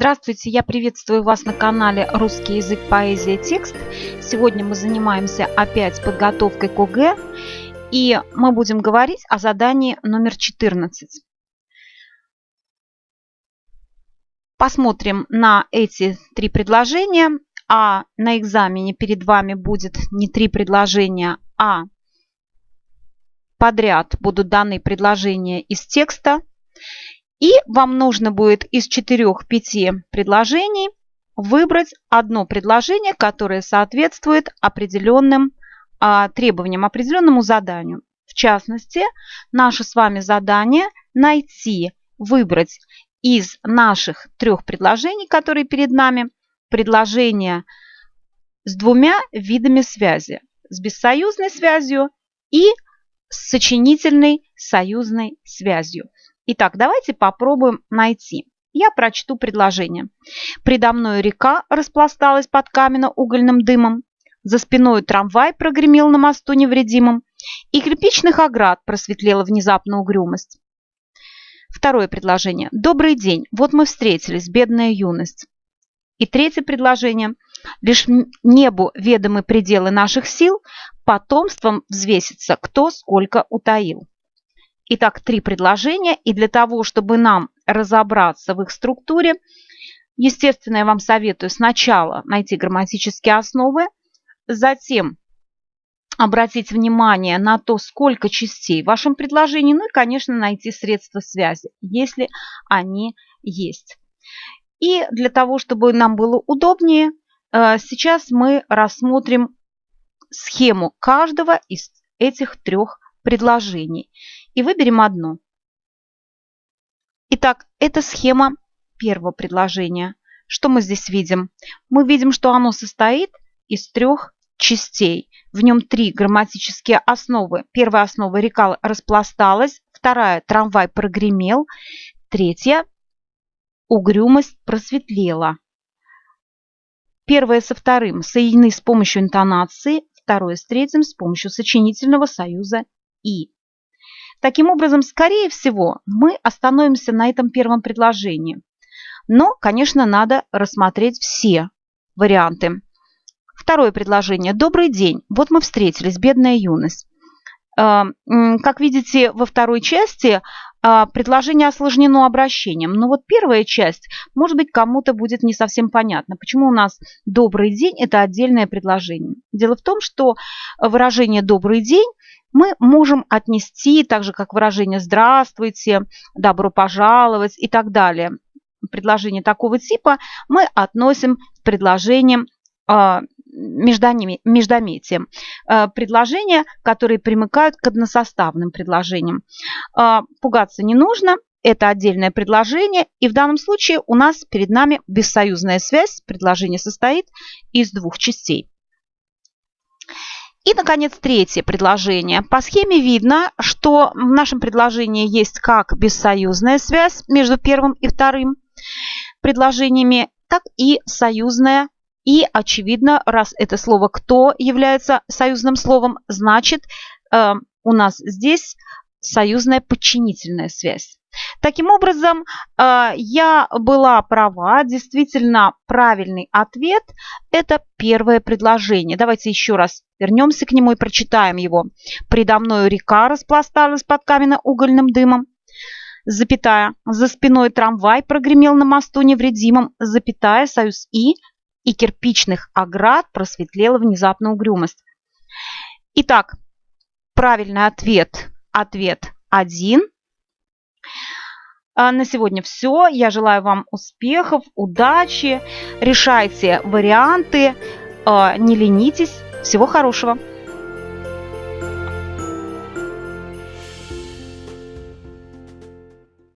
Здравствуйте, я приветствую вас на канале «Русский язык, поэзия, текст». Сегодня мы занимаемся опять подготовкой к ОГЭ, и мы будем говорить о задании номер 14. Посмотрим на эти три предложения, а на экзамене перед вами будет не три предложения, а подряд будут даны предложения из текста. И вам нужно будет из 4-5 предложений выбрать одно предложение, которое соответствует определенным а, требованиям, определенному заданию. В частности, наше с вами задание найти, выбрать из наших трех предложений, которые перед нами, предложение с двумя видами связи. С бессоюзной связью и с сочинительной союзной связью. Итак, давайте попробуем найти. Я прочту предложение. Предо мной река распласталась под каменно-угольным дымом. За спиной трамвай прогремел на мосту невредимым. И кирпичных оград просветлела внезапно угрюмость. Второе предложение. Добрый день. Вот мы встретились, бедная юность. И третье предложение. Лишь небу ведомы пределы наших сил, потомством взвесится, кто сколько утаил. Итак, три предложения. И для того, чтобы нам разобраться в их структуре, естественно, я вам советую сначала найти грамматические основы, затем обратить внимание на то, сколько частей в вашем предложении, ну и, конечно, найти средства связи, если они есть. И для того, чтобы нам было удобнее, э, сейчас мы рассмотрим схему каждого из этих трех предложений и выберем одно. Итак, это схема первого предложения. Что мы здесь видим? Мы видим, что оно состоит из трех частей. В нем три грамматические основы. Первая основа – река распласталась. Вторая – трамвай прогремел. Третья – угрюмость просветлела. Первое со вторым соединены с помощью интонации, второе с третьим с помощью сочинительного союза «и». Таким образом, скорее всего, мы остановимся на этом первом предложении. Но, конечно, надо рассмотреть все варианты. Второе предложение. Добрый день. Вот мы встретились, бедная юность. Э, как видите, во второй части э, предложение осложнено обращением. Но вот первая часть, может быть, кому-то будет не совсем понятно, почему у нас «добрый день» – это отдельное предложение. Дело в том, что выражение «добрый день» мы можем отнести, так же как выражение «здравствуйте», «добро пожаловать» и так далее. Предложение такого типа мы относим к предложениям а, междометием. А, предложения, которые примыкают к односоставным предложениям. А, пугаться не нужно, это отдельное предложение, и в данном случае у нас перед нами бессоюзная связь. Предложение состоит из двух частей. И, наконец, третье предложение. По схеме видно, что в нашем предложении есть как бессоюзная связь между первым и вторым предложениями, так и союзная. И, очевидно, раз это слово «кто» является союзным словом, значит, э, у нас здесь союзная подчинительная связь. Таким образом, э, я была права, действительно правильный ответ – это первое предложение. Давайте еще раз вернемся к нему и прочитаем его. «Предо мною река распласталась под каменно-угольным дымом, запятая, за спиной трамвай прогремел на мосту невредимым, запятая, союз «и», и кирпичных оград просветлела внезапно угрюмость. Итак, правильный ответ – ответ 1. А на сегодня все. Я желаю вам успехов, удачи. Решайте варианты. А, не ленитесь. Всего хорошего.